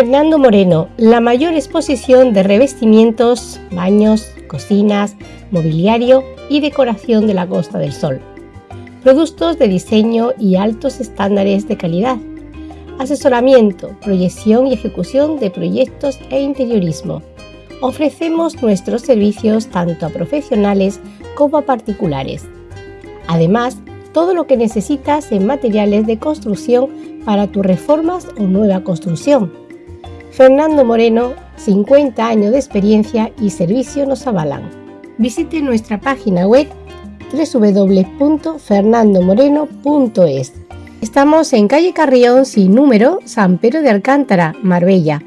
Fernando Moreno, la mayor exposición de revestimientos, baños, cocinas, mobiliario y decoración de la Costa del Sol. Productos de diseño y altos estándares de calidad. Asesoramiento, proyección y ejecución de proyectos e interiorismo. Ofrecemos nuestros servicios tanto a profesionales como a particulares. Además, todo lo que necesitas en materiales de construcción para tus reformas o nueva construcción. Fernando Moreno, 50 años de experiencia y servicio nos avalan. Visite nuestra página web www.fernandomoreno.es. Estamos en calle Carrión sin número, San Pedro de Alcántara, Marbella